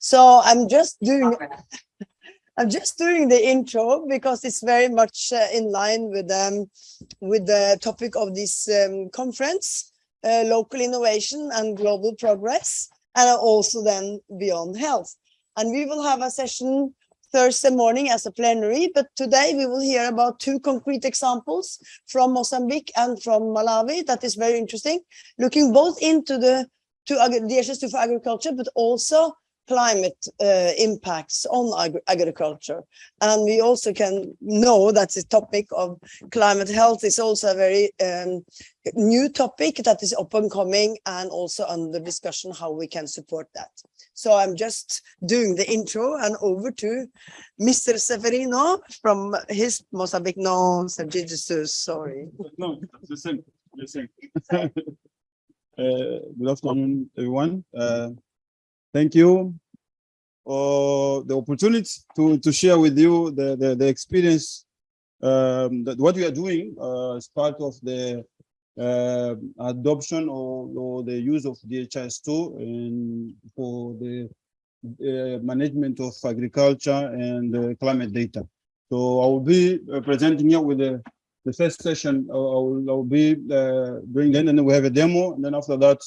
So I'm just doing, I'm just doing the intro because it's very much uh, in line with um, with the topic of this um, conference, uh, local innovation and global progress, and also then beyond health. And we will have a session Thursday morning as a plenary, but today we will hear about two concrete examples from Mozambique and from Malawi that is very interesting, looking both into the to the DHIS2 for agriculture, but also climate uh, impacts on agri agriculture. And we also can know that the topic of climate health is also a very um, new topic that is up and coming and also under discussion how we can support that. So I'm just doing the intro and over to Mr. Severino from his Mozambique. No, sorry. No, the same, the same. uh, good afternoon, everyone. Uh, thank you for the opportunity to, to share with you the, the, the experience um, that what we are doing uh, as part of the uh, adoption or, or, the use of DHIS2 and for the uh, management of agriculture and uh, climate data. So I will be uh, presenting here with the, the first session. I will, I will be uh, doing then, and then we have a demo, and then after that,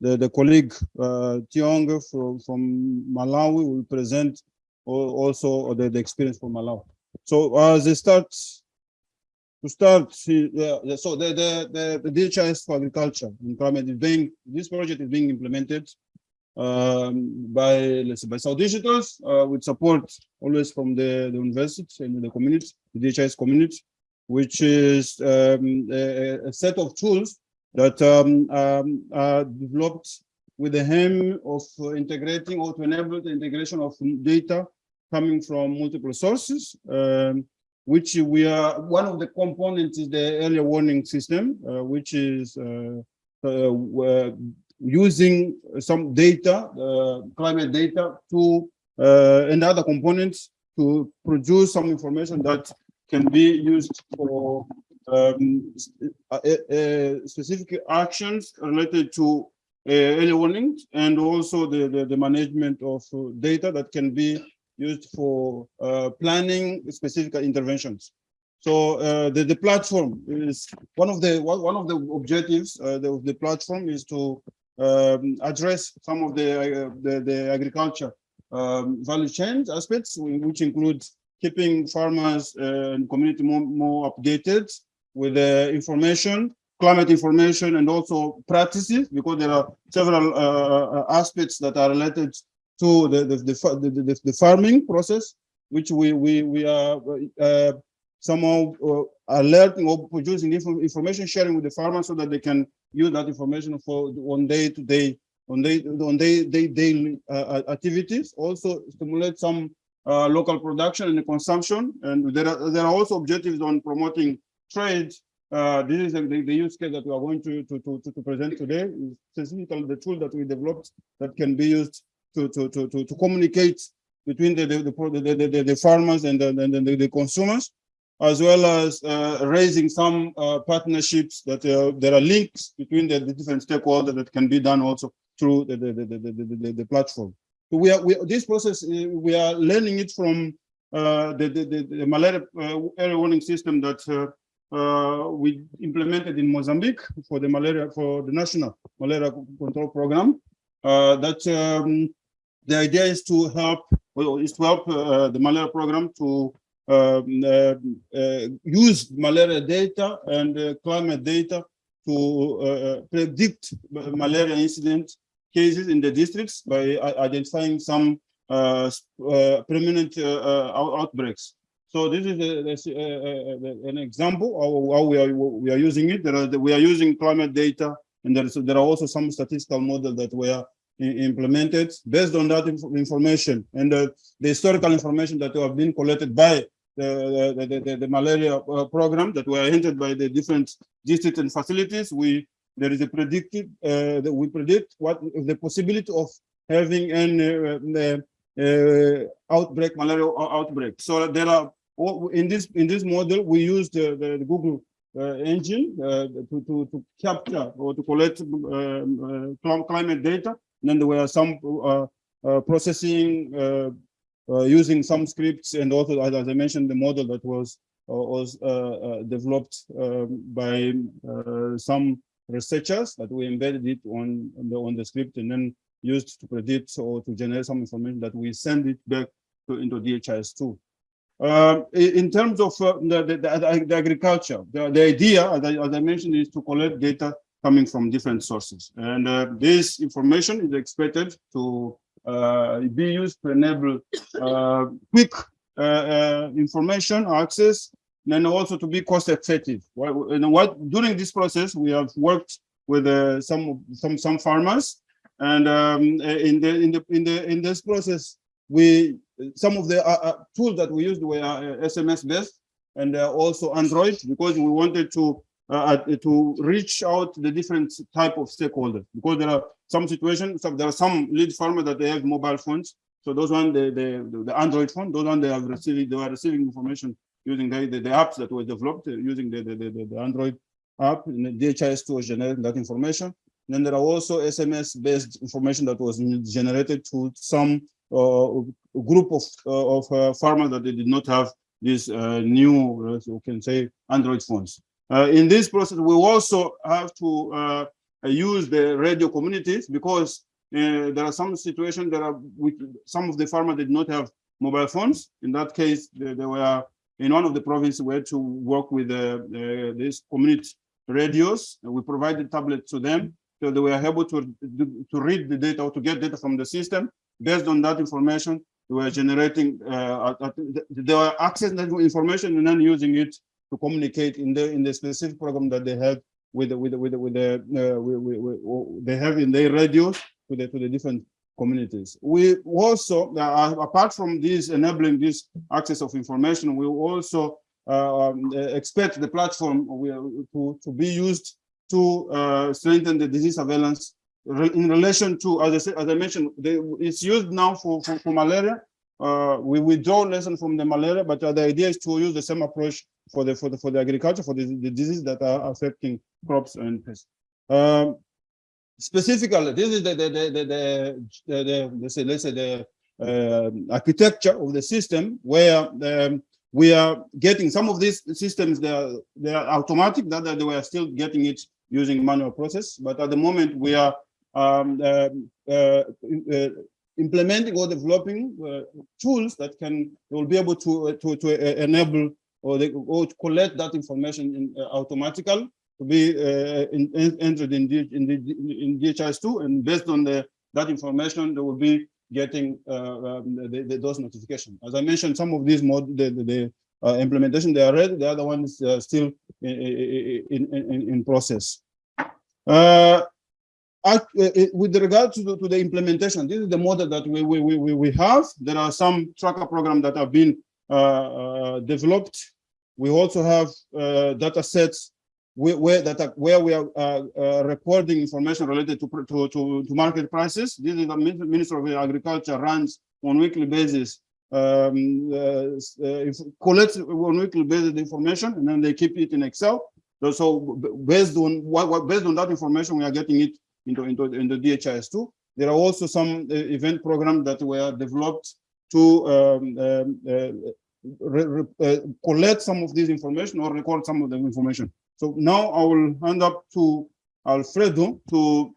the, the colleague uh, Tiong from, from Malawi will present also the, the experience from Malawi. So as they start, to start, uh, so the, the, the, the DHIS for agriculture and climate is being, this project is being implemented um, by, let's say, by Saudigitus uh, with support always from the, the university and the community, the DHIS community, which is um, a, a set of tools that um, um, are developed with the aim of integrating or to enable the integration of data coming from multiple sources, um, which we are, one of the components is the earlier warning system, uh, which is uh, uh, using some data, uh, climate data to, uh, and other components to produce some information that can be used for um, uh, uh, specific actions related to uh, early warning and also the, the, the, management of data that can be used for planning specific interventions. So uh, the, the platform is one of the one of the objectives uh, of the platform is to um, address some of the uh, the, the, agriculture um, value chain aspects, which includes keeping farmers and community more, more updated with the information, climate information, and also practices, because there are several uh, uh, aspects that are related to the the, the, the, the farming process, which we we we are uh, somehow uh, alerting or producing information sharing with the farmers so that they can use that information for on day to day on day on day, day daily uh, activities. Also stimulate some uh, local production and consumption, and there are there are also objectives on promoting trade, uh, this is the, the, use case that we are going to, to, to, to present today, specifically the tool that we developed that can be used to, to, to, to, to communicate between the, the, the, the, the farmers and the, the, the, consumers, as well as uh, raising some uh, partnerships that uh, there are links between the, the, different stakeholders that can be done also through the, the, the, the, the, the platform. So we are, we, this process, uh, we are learning it from uh, the, the, the, the malaria uh, early warning system that uh, we implemented in Mozambique for the malaria for the national malaria control program. Uh, that um, the idea is to help well, is to help uh, the malaria program to um, uh, uh, use malaria data and uh, climate data to predict malaria incident cases in the districts by identifying some permanent outbreaks. So this is a, a, an example of how we are we are using it. Are, we are using climate data, and there is there are also some statistical models that were implemented based on that inf information and the, the historical information that have been collected by the, the, the, the malaria uh, program that were entered by the different districts and facilities. We there is a predicted uh, that we predict what the possibility of having an uh, uh, outbreak malaria outbreak. So there are in this in this model, we use the, the, the Google uh, engine uh, to, to, to capture or to collect um, uh, climate data. And then there were some uh, uh, processing uh, using some scripts and also, as as I mentioned, the model that was was developed um, by some researchers that we embedded it on, on the on the script and then used to predict or to generate some information that we send it back to into DHIS2. Uh, in terms of uh, the, the, the, the agriculture, the, the idea, as I, as I mentioned, is to collect data coming from different sources. And uh, this information is expected to uh, be used to enable uh, quick uh, uh, information access and also to be cost effective. What, during this process we have worked with some some some farmers, and um, in the in the in the in this process we some of the uh, uh, tools that we used were uh, SMS based and uh, also Android because we wanted to uh, uh, to reach out the different type of stakeholders because there are some situations some, there are some lead farmers that they have mobile phones so those one the the, the android phone those one they have received they are receiving information using the, the, the apps that were developed uh, using the, the, the, the Android app and the DHIS2 was generating that information. Then there are also SMS based information that was generated to some uh, group of, uh, of uh, farmers that they did not have these uh, new, uh, we can say, Android phones. Uh, in this process, we also have to uh, use the radio communities because uh, there are some situations that are with some of the farmers did not have mobile phones. In that case, they, they were in one of the provinces had to work with uh, uh, these community radios. We provided tablets to them so they were able to, to read the data or to get data from the system. Based on that information, they were generating, uh, they were accessing that information and then using it to communicate in the in the specific program that they have with with with with the uh, we, we, we, they have in their radios to the to the different communities. We also, uh, apart from this enabling this access of information, we also uh, um, expect the platform to, to be used to uh, strengthen the disease surveillance in relation to, as I, said, as I mentioned, they, it's used now for, for, for malaria. Uh, we withdraw lesson from the malaria, but uh, the idea is to use the same approach for the for the for the agriculture for the, the diseases that are affecting crops and pests. Um, specifically, this is the the the the, the, the, the let's say let's say the uh, architecture of the system where um, we are getting some of these systems they are they are automatic that, that they were still getting it using manual process but at the moment we are um, uh, uh, uh implementing or developing uh, tools that can will be able to uh, to to enable or, they, collect that information in, automatically to be uh, in, in, entered in, the, in, in DHIS2 and based on the, that information, they will be getting uh, um, the, the, those notifications. As I mentioned, some of these mod, the, the, uh, implementation, they are ready, the other ones are still in, in, in, in process. Uh, with regard to the, to the implementation, this is the model that we, we, we, we have. There are some tracker programs that have been uh, uh, developed. We also have uh, data sets where, where that where we are uh, uh, recording information related to, to, to to market prices. This is the Minister of Agriculture runs on weekly basis, um, uh, uh collects on weekly basis information, and then they keep it in Excel. So based on what, what based on that information, we are getting it into into into DHIS2. There are also some uh, event programs that were developed to um, um, uh, re, re, uh, collect some of this information or record some of the information. So now I will hand up to Alfredo to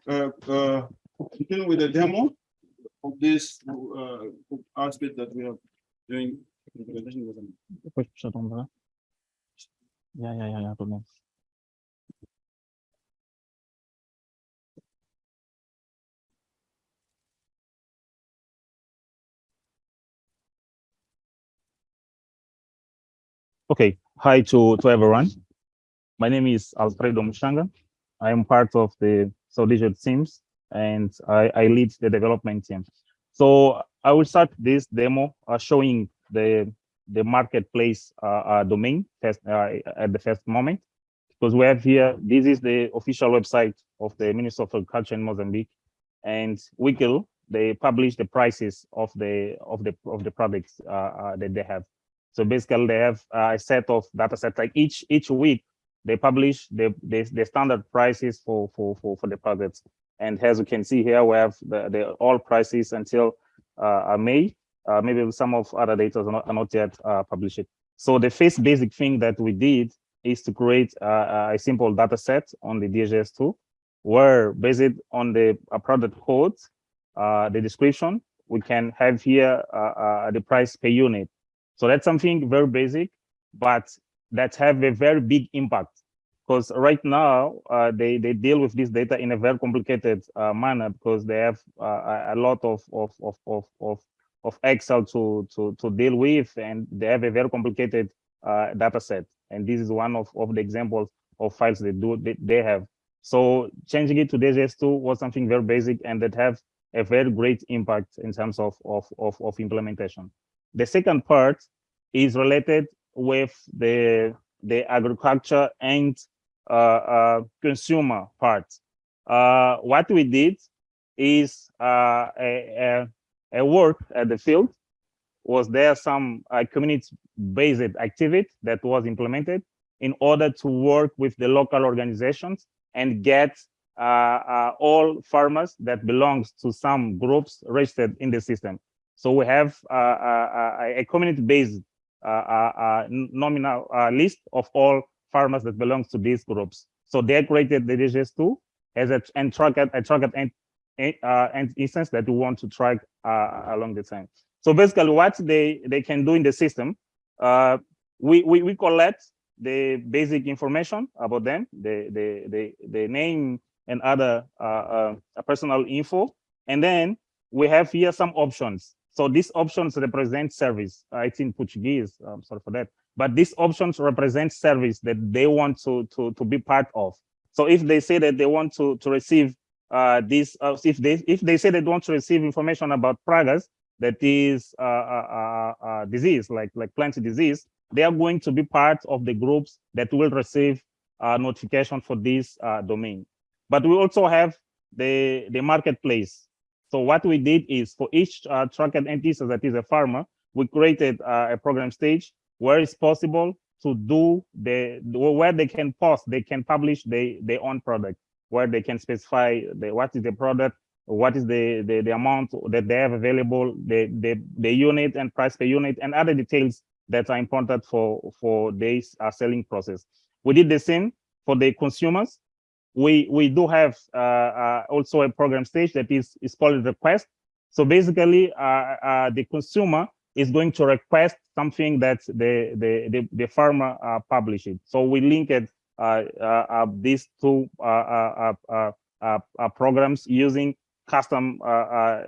continue with the demo of this aspect that we are doing. Depois puxa a Ja, Okay, hi to, to everyone. My name is Alfredo Mshanga. I am part of the Digital teams and I, I, lead the development team. So I will start this demo uh, showing the the marketplace uh, uh, domain first, uh, at the first moment because we have here this is the official website of the Ministry of Agriculture in Mozambique and Wikil they publish the prices of the of the of the products uh, uh, that they have. So basically they have a set of data sets like each each week they publish the, the, the standard prices for, for, for, for the products. And as you can see here, we have the, the all prices until uh, May. Uh, maybe some of other data are not, are not yet uh, published. So the first basic thing that we did is to create uh, a simple data set on the DHIS2, where based on the uh, product code, uh, the description, we can have here uh, uh, the price per unit. So that's something very basic, but that have a very big impact because right now uh, they they deal with this data in a very complicated uh, manner because they have uh, a lot of of of of of, of Excel to to to deal with, and they have a very complicated uh, data set. And this is one of of the examples of files they do they, they have. So changing it to DHIS2 was something very basic and that have a very great impact in terms of of of, of implementation. The second part is related with the the agriculture and uh, uh, consumer part. Uh, what we did is uh, a, a, a work at the field. Was there some uh, community-based activity that was implemented in order to work with the local organizations and get uh, all farmers that belongs to some groups registered in the system. So we have a, community-based nominal list of all farmers that belongs to these groups. So they created the DHIS2 as a and track a and uh, instance that we want to track uh, along the time. So basically, what they they can do in the system, uh, we, we we collect the basic information about them, the the the the name and other uh, uh, personal info, and then we have here some options. So these options represent service. Uh, it's in Portuguese. I'm sorry for that. But these options represent service that they want to to to be part of. So if they say that they want to to receive uh, this, uh, if they if they say they want to receive information about pragas, that is uh, uh, uh, uh, disease like like plant disease, they are going to be part of the groups that will receive notification for this domain. But we also have the the marketplace. So what we did is for each uh, tracked entity that is a farmer, we created uh, a program stage where it's possible to do the where they can post, they can publish the, their own product, where they can specify the, what is the product, what is the, the, the amount that they have available, the, the, the unit and price per unit, and other details that are important for, for this uh, selling process. We did the same for the consumers. We, we do have uh, uh, also a program stage that is, is called request. So basically, uh, uh, the consumer is going to request something that the the the, the farmer uh, publish. So we linked uh, uh, uh, these two uh, uh, programs using custom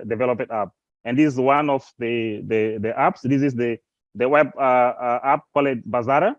developed app. And this is one of the the the apps. This is the the web app called Bazara.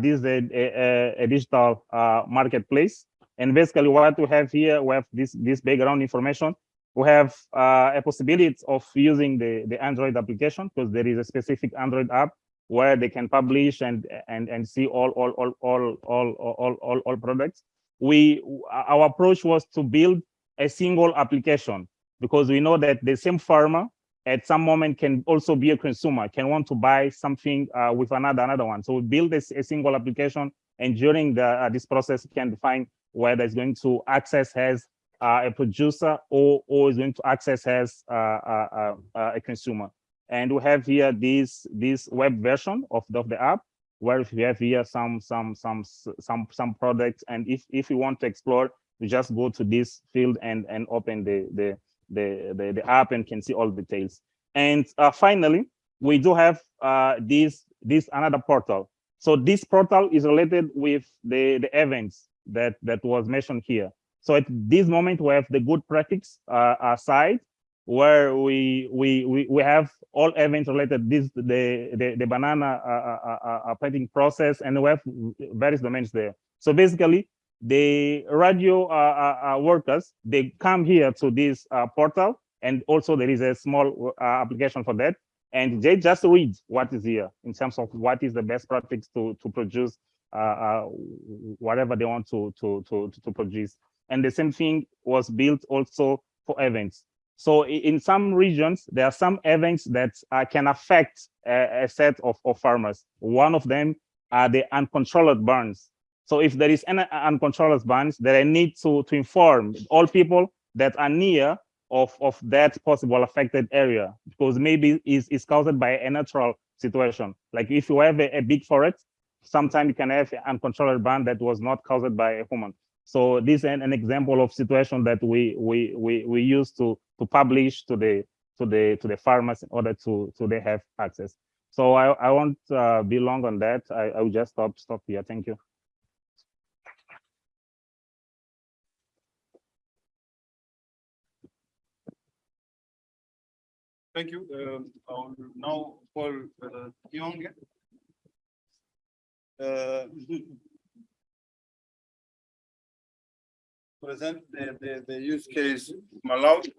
this is a, a, a digital marketplace. And basically what we have here, we have this, this background information we have uh, a possibility of using the, the Android application because there is a specific Android app where they can publish and and and see all all all all all all all, all products. We our approach was to build a single application because we know that the same farmer at some moment can also be a consumer, can want to buy something uh, with another another one. So we build a, a single application, and during the uh, this process, can define whether it's going to access as uh, a producer or, or is going to access as uh, uh, uh, a consumer. And we have here this this web version of the, of the app where we have here some some some some some products. And if if you want to explore, you just go to this field and and open the the the the, the app and can see all the details. And uh, finally, we do have uh, this this another portal. So this portal is related with the the events that that was mentioned here. So at this moment, we have the good practice uh, side where we we we we have all events related this the the, the banana uh, uh, uh, planting process and we have various domains there so basically the radio uh, uh, workers they come here to this portal and also there is a small application for that and they just read what is here in terms of what is the best practice to to produce whatever they want to to to to produce and the same thing was built also for events. So in some regions, there are some events that uh, can affect a, a set of, of, farmers. One of them are the uncontrolled burns. So if there is any uncontrolled burns, then I need to, to inform all people that are near of, of that possible affected area because maybe it's, it's caused by a natural situation. Like if you have a, a big forest, sometimes you can have an uncontrolled burn that was not caused by a human. So this is an, example of situation that we we we we use to to publish to the to the to the farmers in order to to they have access. So I I won't uh, be long on that. I I will just stop stop here. Thank you. Thank you. Um, now for uh. Uh, Present the, the, the use case Malawi.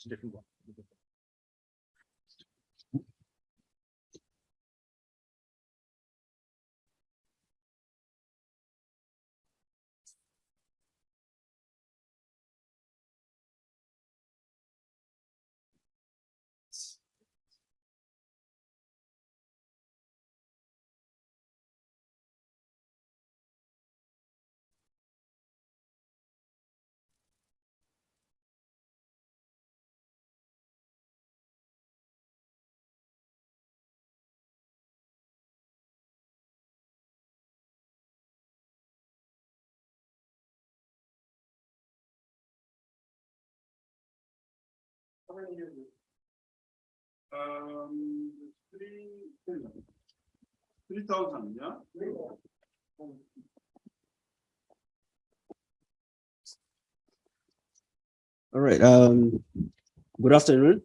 It's a different one. Um, three, three thousand, yeah? All right, um, good afternoon.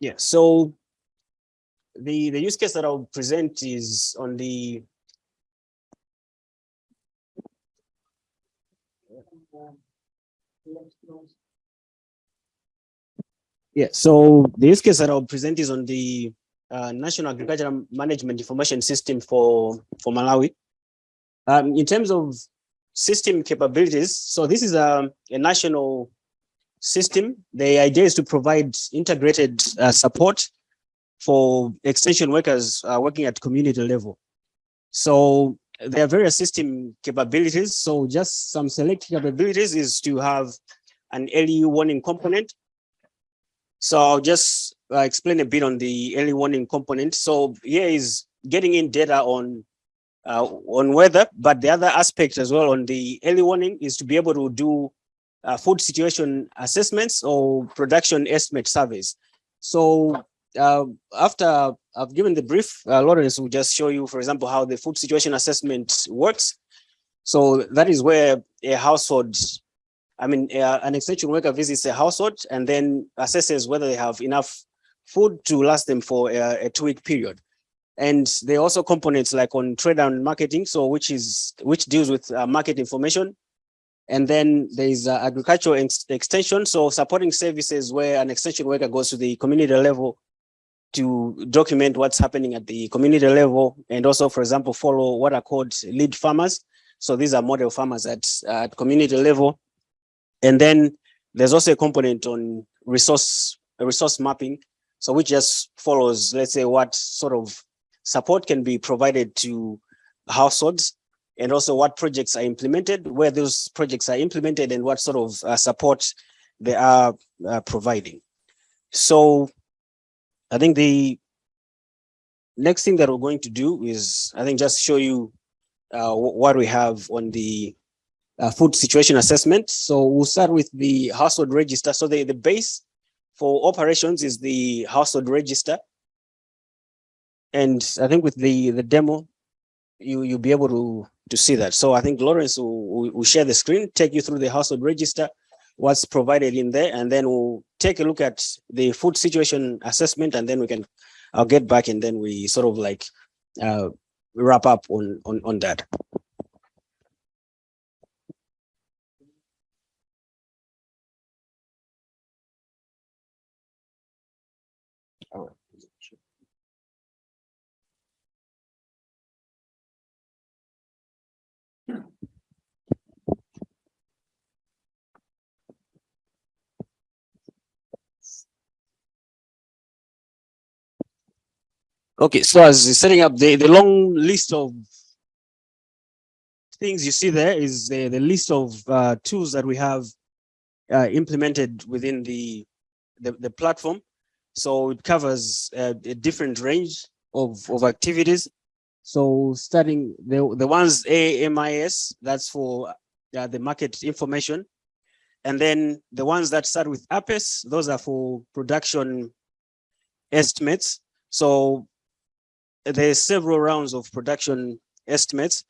Yeah, so the, the use case that I'll present is on the Yeah, so the use case that I'll present is on the uh, National Agricultural Management Information System for, for Malawi. Um, in terms of system capabilities. So this is a, a national system. The idea is to provide integrated uh, support for extension workers uh, working at community level. So there are various system capabilities. So just some select capabilities is to have an early warning component. So I'll just uh, explain a bit on the early warning component. So here is getting in data on uh, on weather, but the other aspect as well on the early warning is to be able to do uh, food situation assessments or production estimate surveys. So uh, after I've given the brief, uh, Lawrence will just show you, for example, how the food situation assessment works. So that is where a household, I mean, uh, an extension worker visits a household and then assesses whether they have enough food to last them for a, a two-week period. And there are also components like on trade and marketing, so which is which deals with uh, market information. And then there is uh, agricultural ex extension, so supporting services where an extension worker goes to the community level to document what's happening at the community level, and also, for example, follow what are called lead farmers. So these are model farmers at, at community level. And then there's also a component on resource resource mapping, so which just follows, let's say, what sort of support can be provided to households and also what projects are implemented, where those projects are implemented and what sort of uh, support they are uh, providing. So I think the next thing that we're going to do is, I think just show you uh, what we have on the uh, food situation assessment. So we'll start with the household register. So the, the base for operations is the household register. And I think with the, the demo, you, you'll be able to, to see that. So I think Lawrence will, will share the screen, take you through the household register, what's provided in there, and then we'll take a look at the food situation assessment, and then we can, I'll get back and then we sort of like uh, wrap up on, on, on that. Okay, so as setting up the, the long list of things you see there is the, the list of uh, tools that we have uh, implemented within the, the, the platform. So it covers uh, a different range of, of activities. So starting the, the ones AMIS, that's for uh, the market information. And then the ones that start with APIS, those are for production estimates. So there's several rounds of production estimates.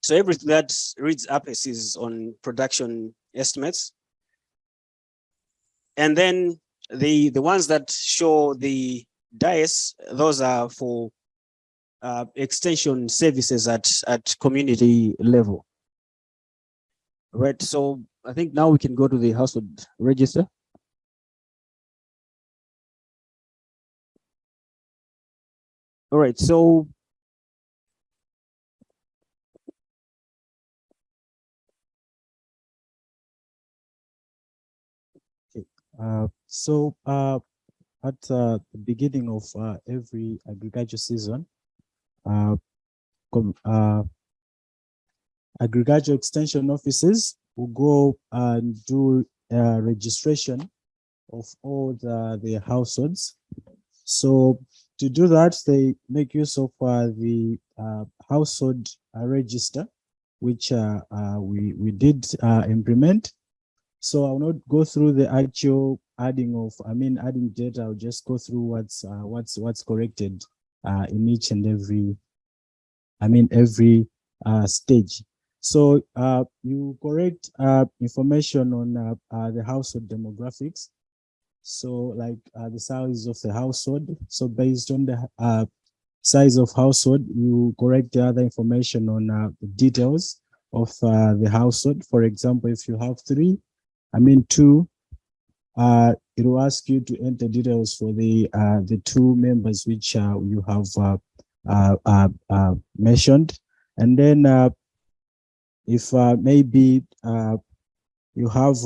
So everything that reads APIS is on production estimates. And then the, the ones that show the DAES, those are for uh, extension services at, at community level. Right, so I think now we can go to the household register. All right, so Uh, so uh, at uh, the beginning of uh, every agriculture season, uh, uh, agriculture extension offices will go and do uh, registration of all the, the households. So to do that, they make use of uh, the uh, household uh, register, which uh, uh, we, we did implement. So I'll not go through the actual adding of, I mean, adding data, I'll just go through what's what's what's corrected in each and every, I mean, every stage. So you correct information on the household demographics. So like uh, the size of the household. So based on the uh, size of household, you correct the other information on uh, the details of uh, the household. For example, if you have three, I mean two, uh, it will ask you to enter details for the uh, the two members which you have uh, uh, uh, uh, mentioned, and then uh, if maybe uh, you have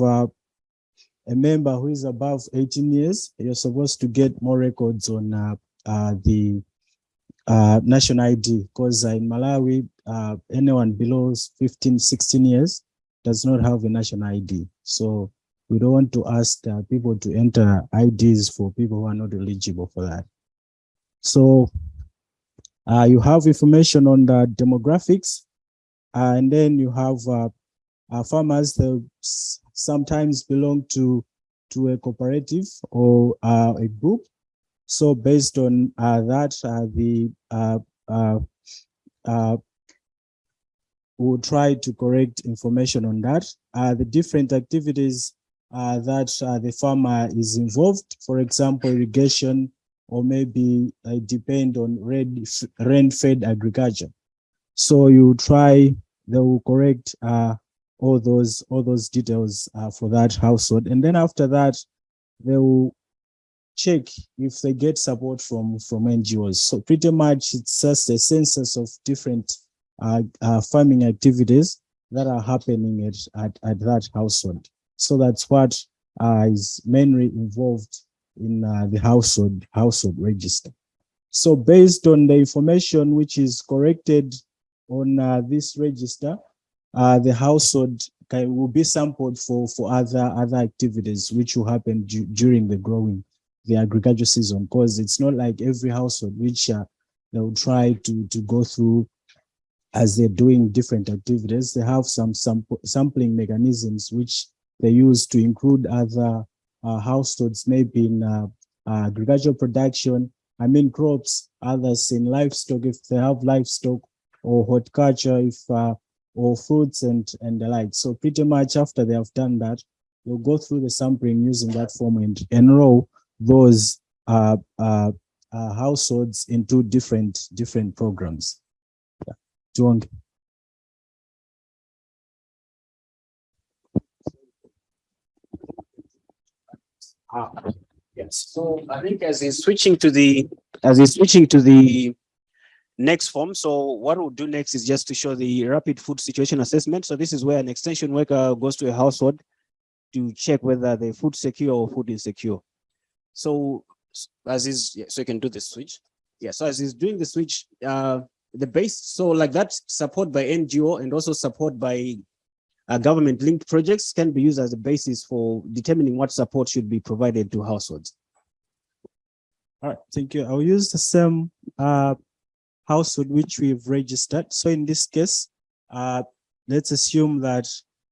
a member who is above 18 years, you're supposed to get more records on uh, uh, the uh, national ID because in Malawi, uh, anyone below 15, 16 years does not have a national ID. So we don't want to ask uh, people to enter IDs for people who are not eligible for that. So uh, you have information on the demographics, uh, and then you have uh, uh, farmers s- sometimes belong to to a cooperative or uh, a group. So based on uh, that, uh, the uh, uh, uh, we'll try to correct information on that. The different activities that the farmer is involved, for example, irrigation, or maybe depend on rain, rain-fed agriculture. So you try, they will correct uh, all those all those details uh, for that household, and then after that, they will check if they get support from from NGOs. So pretty much it's just a census of different uh, uh, farming activities that are happening at, at, at that household. So that's what uh, is mainly involved in uh, the household household register. So based on the information which is corrected on uh, this register, uh, the household can, will be sampled for for other other activities which will happen du- during the growing the agricultural season. Because it's not like every household which uh, they will try to to go through as they're doing different activities. They have some sample, sampling mechanisms which they use to include other uh, households maybe in uh, uh, agricultural production i mean crops others in livestock if they have livestock or horticulture if uh, or fruits and and the like so pretty much after they have done that they'll go through the sampling using that form and enroll those uh, uh, uh, households into different different programs. Yeah. Tuonge. Ah, Yes, so I think as he's switching to the, as he's switching to the next form, so what we'll do next is just to show the rapid food situation assessment. So this is where an extension worker goes to a household to check whether the food secure or food insecure. So as is, yeah, so you can do the switch. Yeah, so as he's doing the switch, uh, the base, so like that support by NGO and also support by uh, government linked projects can be used as a basis for determining what support should be provided to households. All right, thank you. I'll use the same uh household which we've registered. So in this case, uh, let's assume that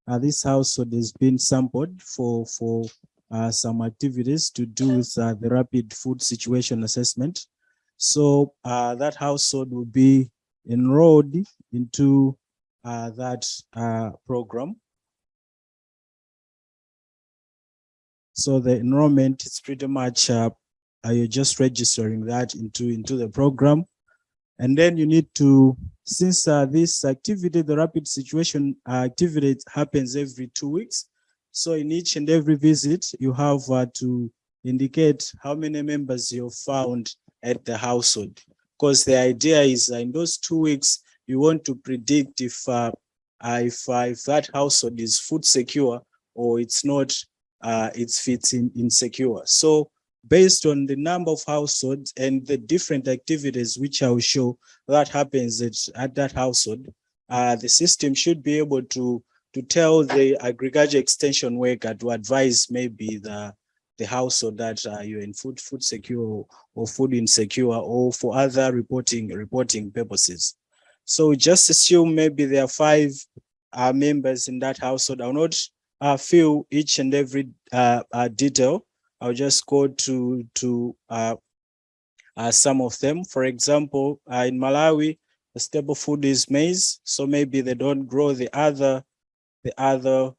uh, this household has been sampled for for uh, some activities to do with uh, the rapid food situation assessment. So uh, that household will be enrolled into uh, that program. So the enrollment is pretty much you're just registering that into into the program and then you need to since uh, this activity the rapid situation uh, activity happens every two weeks. So in each and every visit you have uh, to indicate how many members you've found at the household. Because the idea is uh, in those two weeks you want to predict if uh, if, uh, if that household is food secure or it's not it's fits in insecure. So based on the number of households and the different activities which I will show that happens at, at that household, uh, the system should be able to to tell the agriculture extension worker to advise maybe the the household that uh, you're in food food secure or food insecure or for other reporting reporting purposes. So just assume maybe there are five uh, members in that household. I'll not uh, fill each and every uh, uh, detail I'll just go to to uh, uh, some of them. For example, uh, in Malawi, the staple food is maize, so maybe they don't grow the other the other.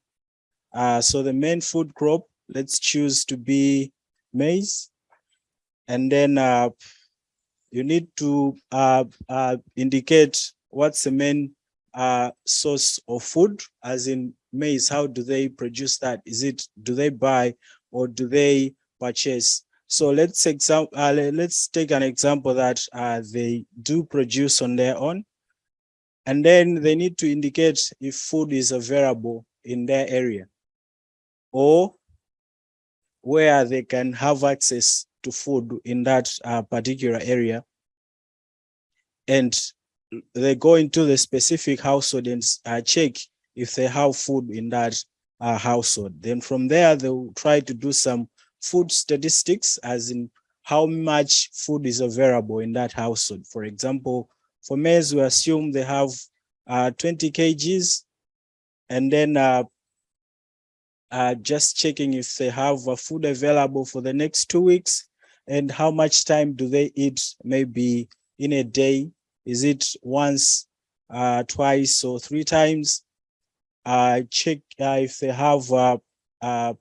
Uh, so the main food crop, let's choose to be maize, and then uh, you need to uh, uh, indicate what's the main uh, source of food, as in maize. How do they produce that? Is it do they buy or do they purchase? So let's example, uh, let's take an example that uh, they do produce on their own. And then they need to indicate if food is available in their area or where they can have access to food in that uh, particular area. And they go into the specific household and uh, check if they have food in that uh, household. Then from there, they'll try to do some food statistics, as in how much food is available in that household. For example, for males, we assume they have uh, 20 kgs, and then uh, uh, just checking if they have uh, food available for the next two weeks, and how much time do they eat, maybe in a day? Is it once, uh, twice, or three times? Uh, check uh, if they have uh, uh,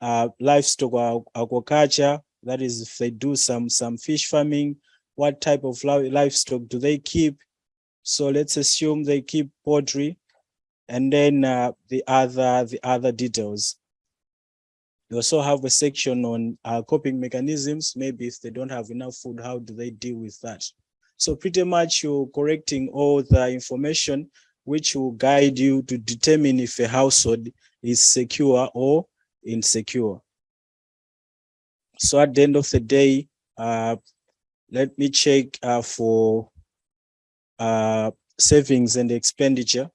uh, livestock aquaculture. That is, if they do some some fish farming, what type of livestock do they keep? So let's assume they keep poultry, and then uh, the other the other details. You also have a section on uh, coping mechanisms. Maybe if they don't have enough food, how do they deal with that? So pretty much you're correcting all the information which will guide you to determine if a household is secure or insecure. So at the end of the day, uh, let me check uh, for uh, savings and expenditure.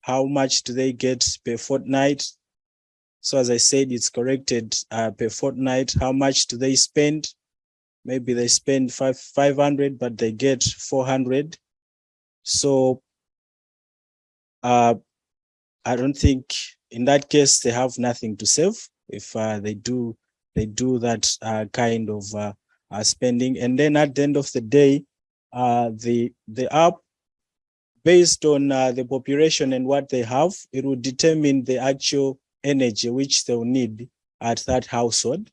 How much do they get per fortnight? So as I said, it's corrected uh, per fortnight. How much do they spend? Maybe they spend five, 500, but they get 400. So uh, I don't think in that case they have nothing to save if uh, they do they do that uh, kind of uh, uh, spending. And then at the end of the day, uh, the the app based on the population and what they have, it will determine the actual energy which they'll need at that household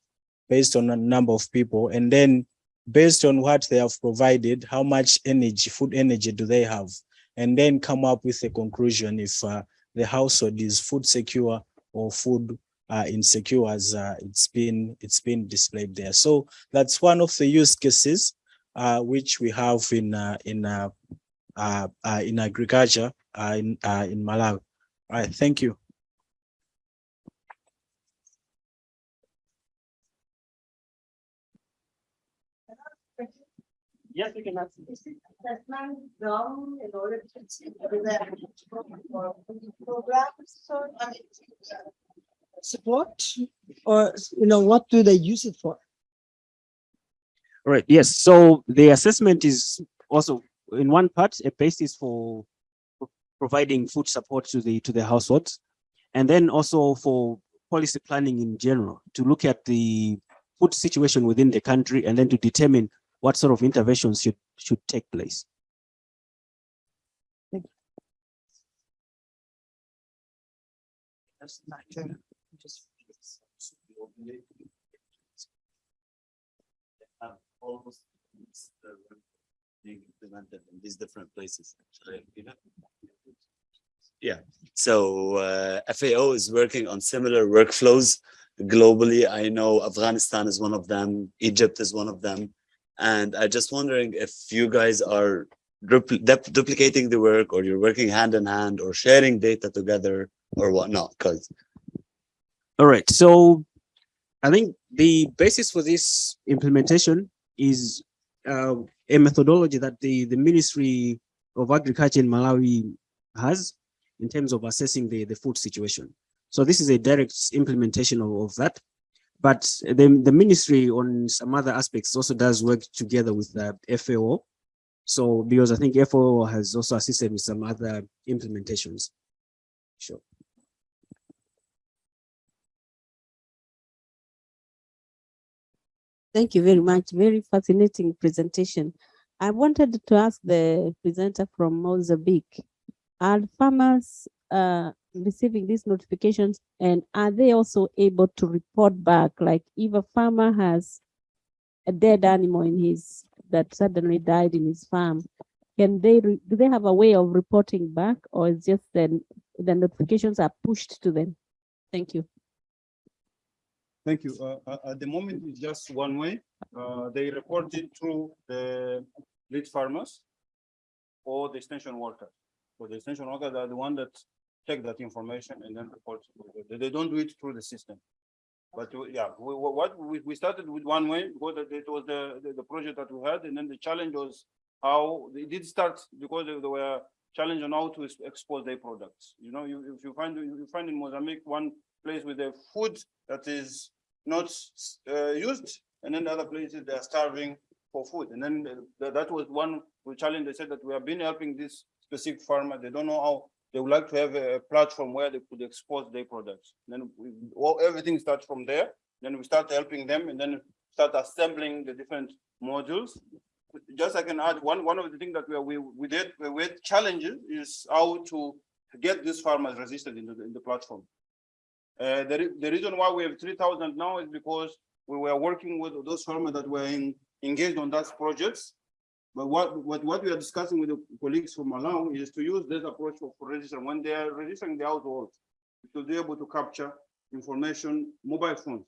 based on a number of people. And then based on what they have provided, how much energy, food energy do they have? And then come up with a conclusion if uh, the household is food secure or food uh, insecure as uh, it's been it's been displayed there. So that's one of the use cases uh, which we have in uh, in uh, in agriculture in in Malawi. All right, thank you. Yes, we can ask. assessment done in order to achieve the programs, so, I mean, support, or, you know, what do they use it for? Right, yes, so the assessment is also in one part, a basis for providing food support to the, to the households. And then also for policy planning in general, to look at the food situation within the country and then to determine what sort of interventions should, should take place. That's not true. Just- almost uh, being implemented in these different places. actually. Yeah, so uh, FAO is working on similar workflows globally. I know Afghanistan is one of them, Egypt is one of them. And I just wondering if you guys are duplicating the work or you're working hand in hand or sharing data together or whatnot, because All right, so I think the basis for this implementation is uh, a methodology that the, the Ministry of Agriculture in Malawi has in terms of assessing the, the food situation. So this is a direct implementation of, of that. But the, the ministry on some other aspects also does work together with the FAO. So because I think FAO has also assisted with some other implementations. Sure. Thank you very much. Very fascinating presentation. I wanted to ask the presenter from Mozambique, are farmers uh, receiving these notifications and are they also able to report back? Like if a farmer has a dead animal in his, that suddenly died in his farm, can they, do they have a way of reporting back or is just then the notifications are pushed to them? Thank you. Thank you. Uh, uh, at the moment, it's just one way. Uh, they report it through the lead farmers or the extension workers So the extension workers are the one that check that information and then report. They, don't do it through the system. But uh, yeah, we, what, we, we started with one way because it uh, it was the, the, the project that we had and then the challenge was how, they did start because they were challenged on how to ex- expose their products. You know, you, if you find, you find in Mozambique, one place with a food that is not uh, used, and then the other places they are starving for food. And then uh, the- that was one challenge. They said that we have been helping this specific farmer. They don't know how they would like to have a platform where they could expose their products. Then we, everything starts from there. Then we start helping them, and then start assembling the different modules. Just I can add one one of the things that we we we did had challenges is how to get these farmers resistant in the in the platform. Uh, the, the reason why we have three thousand now is because we were working with those farmers that were in, engaged on those projects. But what, what, what we are discussing with the colleagues from Malawi is to use this approach for, for registering, when they are registering the households, to be able to capture information, mobile phones.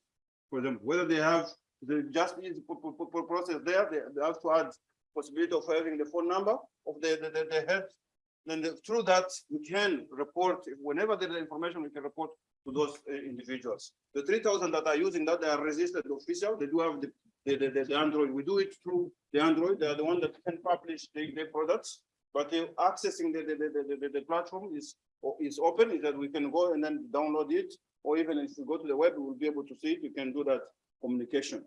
For them, whether they have, the just process there, they, they have to add possibility of having the phone number of the, the, the- the head. Then the- through that, we can report, whenever there is information, we can report to those uh, individuals. The three thousand that are using that, they are registered official, they do have the, the, the, the- Android, we do it through the Android, they are the one that can publish the, the products. But accessing the, the, the, the, platform is, is open, is that we can go and then download it. Or even if you go to the web, we will be able to see it, you can do that communication.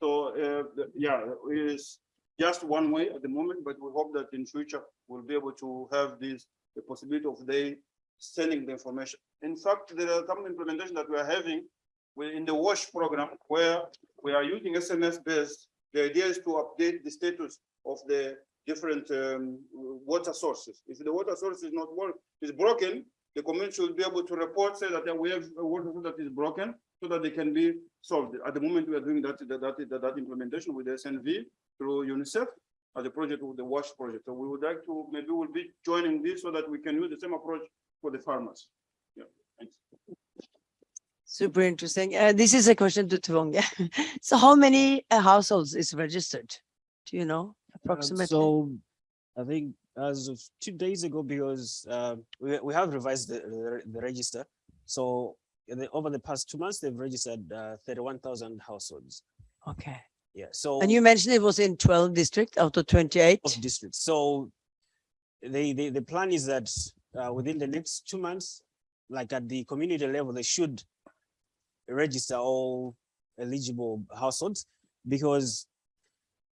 So, uh, the- yeah, it is just one way at the moment, but we hope that in future, we'll be able to have this, the possibility of they sending the information. In fact, there are some implementation that we are having in the WASH program where we are using SMS based. The idea is to update the status of the different um, water sources. If the water source is not work, is broken, the community should be able to report, say that we have a water source that is broken so that they can be solved. At the moment, we are doing that, that, that, that, implementation with SNV through UNICEF as a project with the WASH project. So we would like to, maybe we'll be joining this so that we can use the same approach for the farmers. Yeah, thanks. Super interesting. Uh, this is a question to Tiwonge. So how many uh, households is registered? Do you know Um, approximately? So I think as of two days ago, because uh, we, we have revised the, the, register. So the, over the past two months, they've registered uh, 31,000 households. Okay. Yeah, so And you mentioned it was in twelve districts out of twenty-eight? of districts. So the, the, the plan is that uh, within the next two months, like at the community level, they should register all eligible households because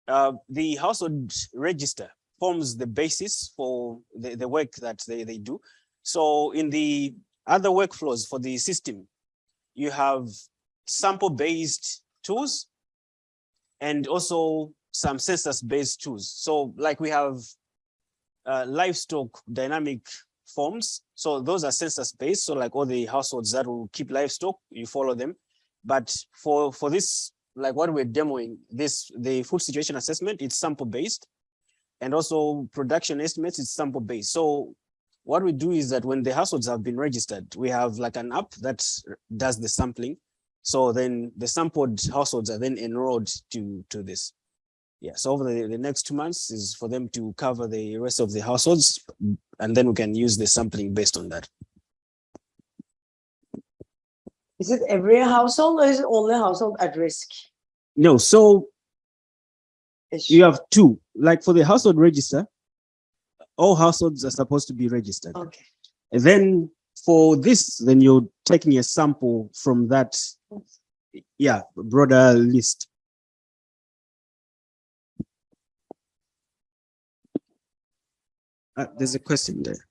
uh, the household register forms the basis for the, the work that they, they do. So in the other workflows for the system, you have sample-based tools and also some census-based tools. So like we have uh, livestock dynamic forms. So those are census-based. So like all the households that will keep livestock, you follow them. But for for this, like what we're demoing, this the food situation assessment, it's sample-based, and also production estimates, it's sample-based. So what we do is that when the households have been registered, we have like an app that does the sampling. So then the sampled households are then enrolled to to this. Yeah, so over the, the next two months is for them to cover the rest of the households, and then we can use the sampling based on that. Is it every household or is it only household at risk? No, so Ish? you have two, like for the household register, all households are supposed to be registered. Okay. And then for this, then you're taking a sample from that, yeah, broader list. Uh, there's a question there.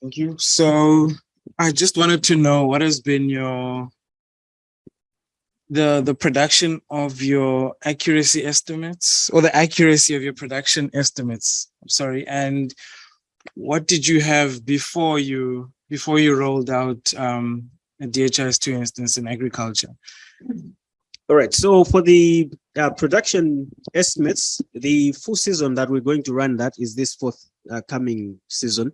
Thank you. So I just wanted to know what has been your the the production of your accuracy estimates or the accuracy of your production estimates. I'm sorry. And what did you have before you before you rolled out um a DHIS2 instance in agriculture? All right, so for the uh, production estimates, the full season that we're going to run that is this fourth uh, coming season.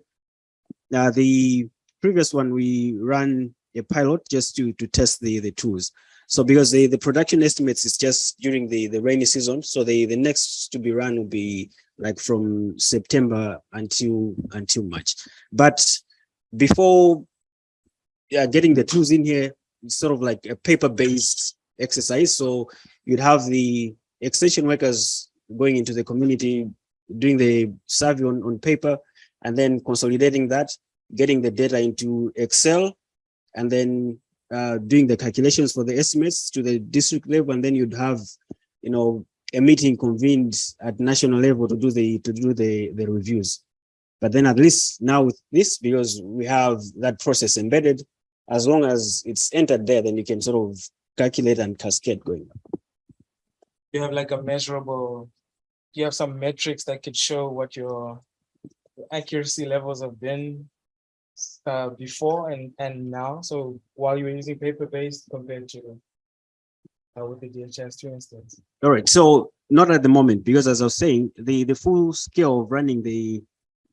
Now, the previous one, we ran a pilot just to, to test the, the tools. So because the, the production estimates is just during the, the rainy season, so the, the next to be run will be like from September until, until March. But before yeah, getting the tools in here, it's sort of like a paper-based exercise. So you'd have the extension workers going into the community, doing the survey on, on paper, and then consolidating that, getting the data into Excel, and then uh, doing the calculations for the estimates to the district level, and then you'd have, you know, a meeting convened at national level to do the to do the the reviews. But then at least now with this, because we have that process embedded, as long as it's entered there, then you can sort of calculate and cascade going. You have like a measurable, you have some metrics that could show what your accuracy levels have been uh, before and, and now. So while you were using paper-based compared to uh, with the DHIS2 instance. All right, so not at the moment, because as I was saying, the, the full scale of running the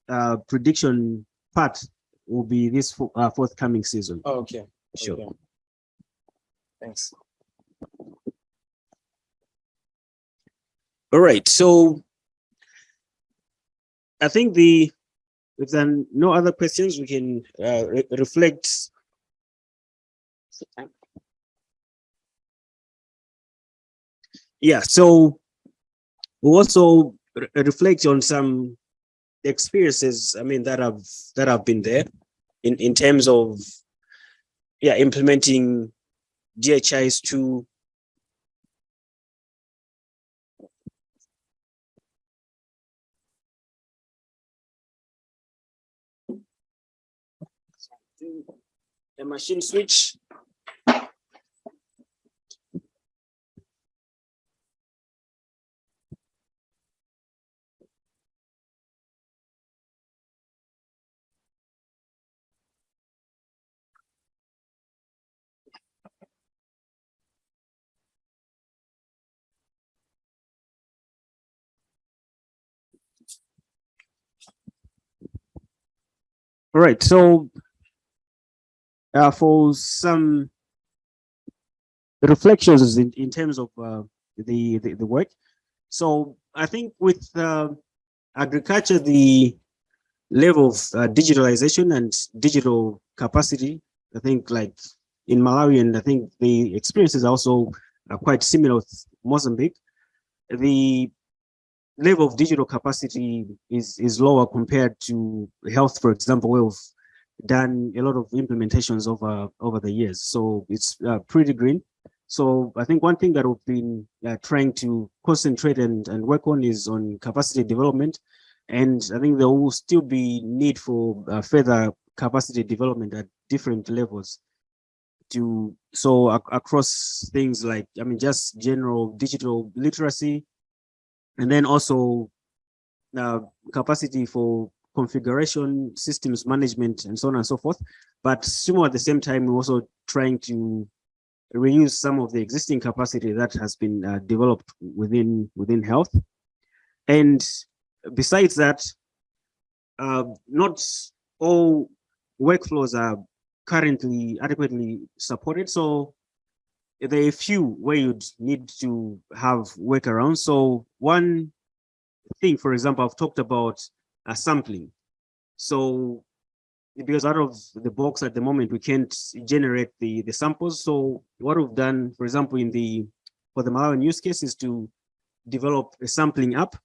uh, prediction part will be this uh, forthcoming season. Oh, okay. Sure. okay. Thanks. All right, so I think the, if then no other questions, we can uh, re- reflect. Yeah, so we also re- reflect on some experiences, I mean, that have, that have been there in, in terms of, yeah, implementing DHIS two a machine switch. All right, so uh, for some reflections in, in terms of uh, the, the the work. So I think with uh, agriculture, the level of uh, digitalization and digital capacity, I think like in Malawi, and I think the experiences are also uh, quite similar with Mozambique. The level of digital capacity is is lower compared to health, for example, we've done a lot of implementations over over the years. So it's uh, pretty green. So I think one thing that we've been uh, trying to concentrate and, and work on is on capacity development. And I think there will still be need for uh, further capacity development at different levels to so ac across things like I mean just general digital literacy, and then also uh, capacity for configuration, systems management, and so on and so forth. But similar at the same time, we're also trying to reuse some of the existing capacity that has been uh, developed within within health. And besides that, uh, not all workflows are currently adequately supported. So there are a few where you'd need to have workarounds. So one thing, for example, I've talked about uh, sampling. So because out of the box at the moment, we can't generate the, the samples. So what we've done, for example, in the for the Malawian use case is to develop a sampling app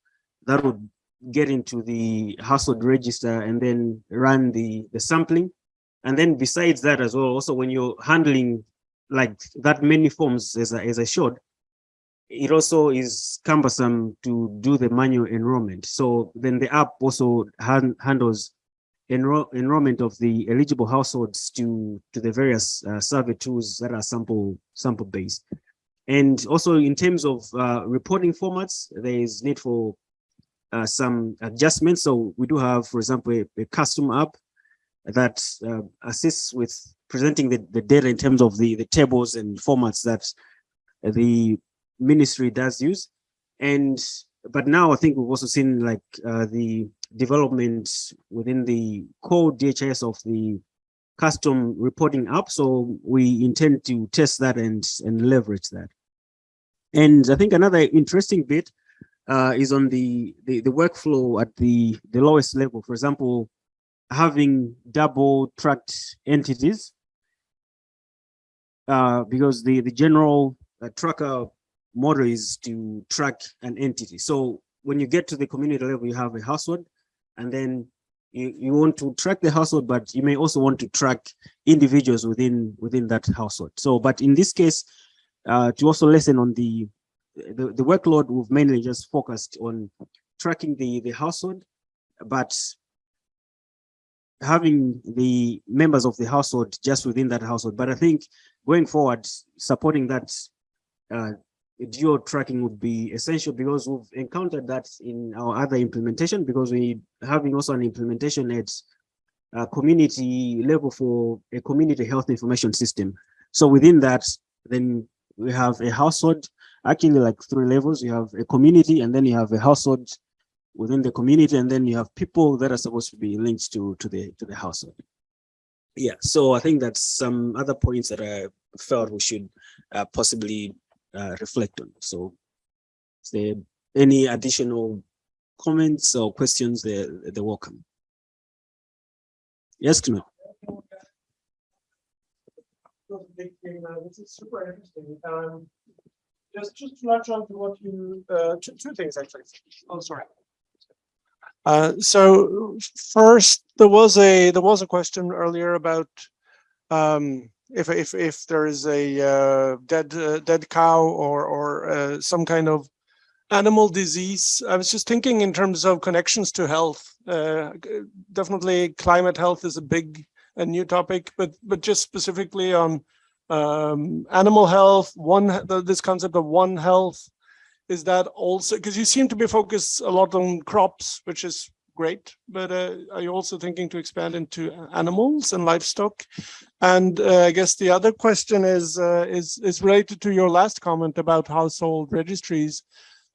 that would get into the household register and then run the, the sampling. And then besides that as well, also when you're handling like that many forms as I, as I showed, it also is cumbersome to do the manual enrollment. So then the app also han handles enroll enrollment of the eligible households to to the various uh, survey tools that are sample sample based. And also in terms of uh, reporting formats, there is need for uh, some adjustments. So we do have, for example, a, a custom app that uh, assists with presenting the, the data in terms of the, the tables and formats that the ministry does use. And but now I think we've also seen like uh, the development within the core DHS of the custom reporting app. So we intend to test that and, and leverage that. And I think another interesting bit uh, is on the, the, the workflow at the, the lowest level. For example, having double tracked entities uh, because the, the general uh, tracker model is to track an entity. So when you get to the community level, you have a household, and then you, you want to track the household, but you may also want to track individuals within within that household. So, but in this case, uh, to also lessen on the, the the workload, we've mainly just focused on tracking the the household, but having the members of the household just within that household. But I think going forward, supporting that uh, geo tracking would be essential because we've encountered that in our other implementation because we having also an implementation at community level for a community health information system. So within that, then we have a household, actually like three levels. You have a community and then you have a household within the community and then you have people that are supposed to be linked to, to the to the household. Yeah, so I think that's some other points that I felt we should uh, possibly uh, reflect on. So is there any additional comments or questions, they're, they're welcome. Yes, Knut. This is super interesting. Um, just, just to latch on to what you, uh, two, two things actually. Oh, sorry. Uh, so first, there was a, there was a question earlier about um, if if if there is a uh, dead uh, dead cow or or uh, some kind of animal disease. I was just thinking in terms of connections to health. Uh, definitely, climate health is a big a new topic, but but just specifically on um, animal health. One this concept of one health is that also because you seem to be focused a lot on crops, which is great, but uh, are you also thinking to expand into animals and livestock? And uh, I guess the other question is, uh, is, is related to your last comment about household registries.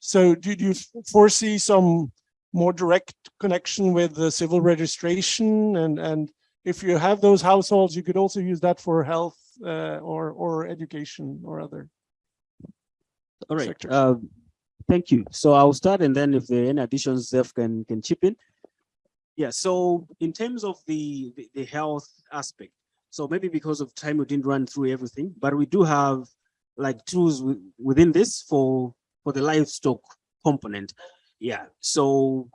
So do you foresee some more direct connection with the civil registration and, and if you have those households, you could also use that for health uh, or or education or other. All right, uh, thank you. So I'll start and then if there are any additions, Zeph can, can chip in. Yeah, so in terms of the, the, the health aspect, so maybe because of time, we didn't run through everything, but we do have like tools within this for, for the livestock component. Yeah, so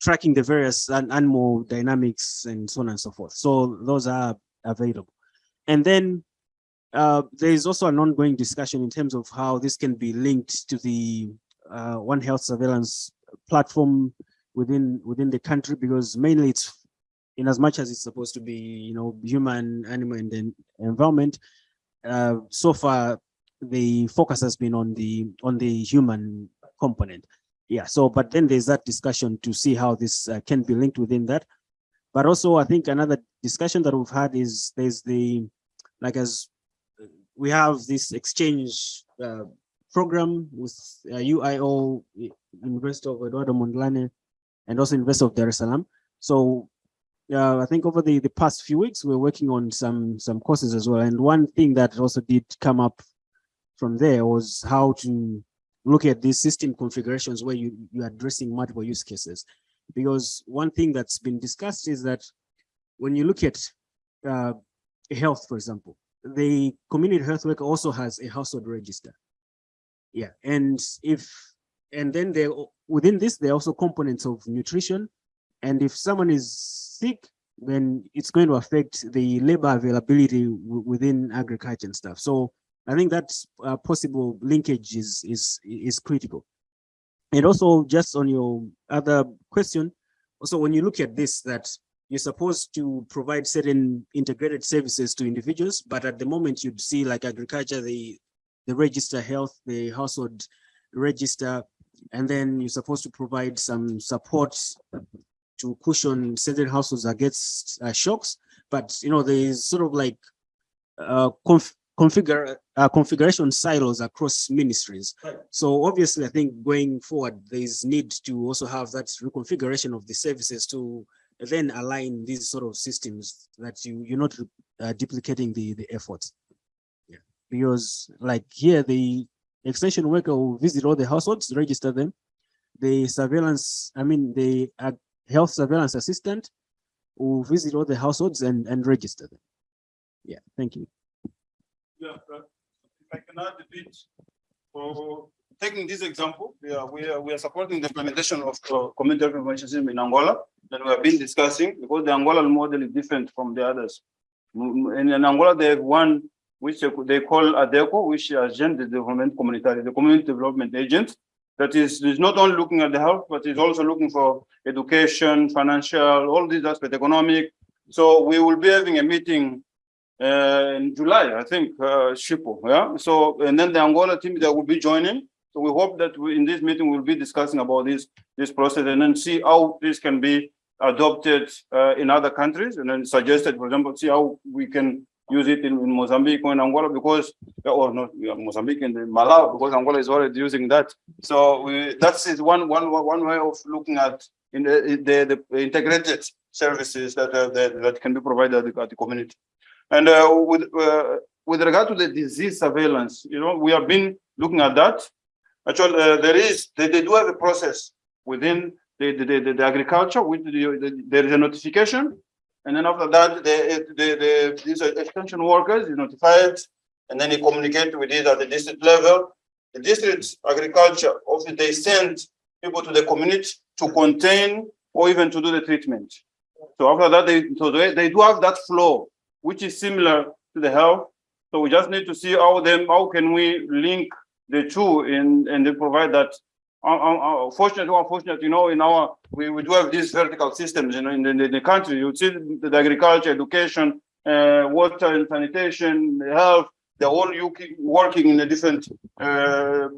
tracking the various an- animal dynamics and so on and so forth. So those are available. And then uh, there is also an ongoing discussion in terms of how this can be linked to the uh, One Health surveillance platform within within the country, because mainly it's in as much as it's supposed to be, you know, human, animal, and then environment. Uh, so far, the focus has been on the on the human component. Yeah. So, but then there's that discussion to see how this uh, can be linked within that. But also, I think another discussion that we've had is there's the like as we have this exchange uh, program with uh, UIO, University of Eduardo Mondlane, and also University of Dar es Salaam. So uh, I think over the, the past few weeks, we're working on some some courses as well. And one thing that also did come up from there was how to look at these system configurations where you, you're addressing multiple use cases. Because one thing that's been discussed is that when you look at uh, health, for example, the community health worker also has a household register. Yeah, and if, and then there, within this, there are also components of nutrition. And if someone is sick, then it's going to affect the labor availability within agriculture and stuff. So I think that uh, possible linkage is, is, is critical. And also just on your other question, also when you look at this, that you're supposed to provide certain integrated services to individuals, but at the moment you'd see like agriculture, the, the register health, the household register, and then you're supposed to provide some support to cushion certain households against uh, shocks. But, you know, there is sort of like uh, conf configure uh, configuration silos across ministries. So obviously, I think going forward, there is need to also have that reconfiguration of the services to then align these sort of systems that you you're not uh, duplicating the the efforts. Yeah, because like here, the extension worker will visit all the households, register them. The surveillance, I mean, the uh, health surveillance assistant will visit all the households and and register them. Yeah, thank you. Yeah, if I can add a bit, for taking this example, yeah, we are, we are supporting the implementation of uh, community information system in Angola that we have been discussing because the Angola model is different from the others. In, in Angola, they have one which they, call ADECO, which is Agent de Development Communitaire, the community development agent. That is, is not only looking at the health, but is also looking for education, financial, all these aspects, economic. So we will be having a meeting uh, in July, I think, uh, Shipo, yeah. So, and then the Angola team that will be joining. So we hope that we, in this meeting, we'll be discussing about this, this process and then see how this can be adopted, uh, in other countries and then suggested, for example, see how we can use it in, in Mozambique or in Angola because, or not Mozambique and Malawi, because Angola is already using that. So we, that's is one, one, one way of looking at in the, the, the integrated services that, uh, that, that can be provided at the, at the community. And uh, with uh, with regard to the disease surveillance, you know, we have been looking at that. Actually, uh, there is they, they do have a process within the the, the, the agriculture with the, there is a notification, and then after that, the the, the these extension workers is notified, and then they communicate with it at the district level. The district agriculture office they send people to the community to contain or even to do the treatment. So after that, they so they, they do have that flow which is similar to the health. So we just need to see how them, how can we link the two and, and they provide that. Uh, uh, uh, or unfortunately, you know, in our, we, we do have these vertical systems, you know, in the, in the country, you see the, agriculture, education, uh, water and sanitation, health, they're all working in a different, uh,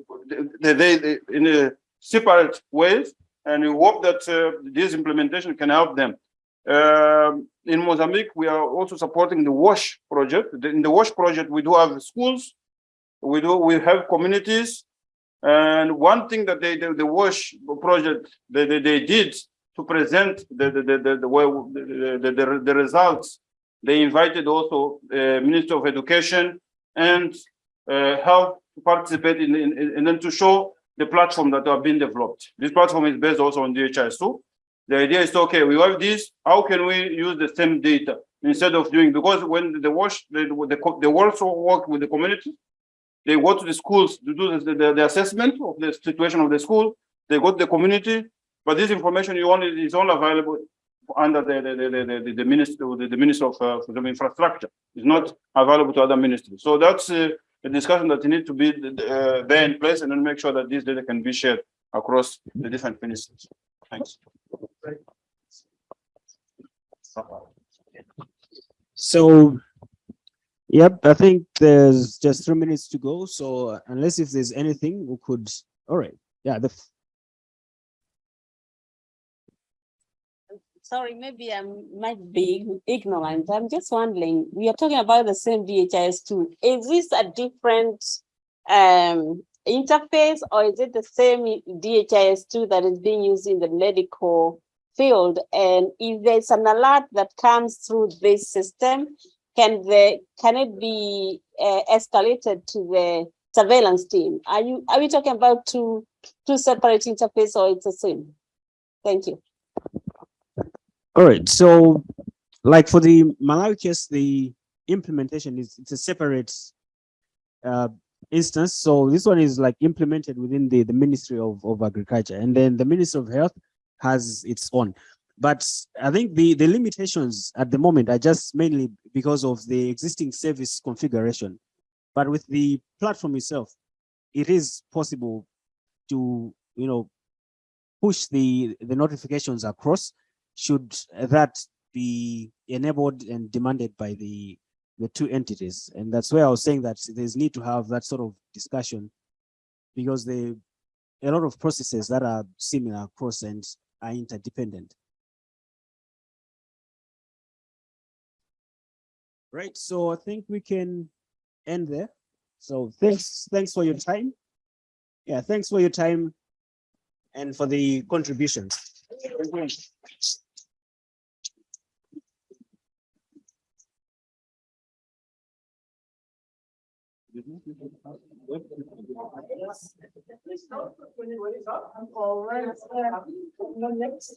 they, they, they, in a separate ways. And we hope that uh, this implementation can help them. Um, in Mozambique, we are also supporting the WASH project. In the WASH project, we do have schools, we do, we have communities. And one thing that they, the, the WASH project, they, they, they did to present the, the, the, the, the, the, the, the, the results. They invited also, uh, Minister of Education and, uh, Health to participate in, in, in- and then to show the platform that have been developed. This platform is based also on DHIS2. The idea is, okay, we have this, how can we use the same data instead of doing, because when the wash, the, the, they also work with the community. They go to the schools to do the, the, the assessment of the situation of the school. They go to the community, but this information you only, is only available under the, the, the, the, the, minister, the, the minister of, uh, the infrastructure. It's not available to other ministries. So that's uh, a discussion that need to be uh, there in place and then make sure that this data can be shared across the different ministries. Thanks. So, yep, I think there's just three minutes to go. So unless if there's anything, we could, all right, yeah, the, Sorry, maybe I might be ignorant. I'm just wondering, we are talking about the same DHIS two. Is this a different um interface or is it the same DHIS two that is being used in the medical field? And if there's an alert that comes through this system, can the, can it be uh, escalated to the surveillance team? Are you, are we talking about two, two separate interfaces or it's the same? Thank you. all right, so like for the Malawi case, the implementation is, it's a separate uh, instance. So this one is like implemented within the, the Ministry of, of Agriculture and then the Ministry of Health has its own. But I think the, the limitations at the moment are just mainly because of the existing service configuration. But with the platform itself, it is possible to, you know, push the, the notifications across should that be enabled and demanded by the, the two entities. And that's where I was saying that there's need to have that sort of discussion because the, a lot of processes that are similar across and are interdependent. Right, so I think we can end there. So thanks, thanks for your time. Yeah, thanks for your time and for the contributions. All right.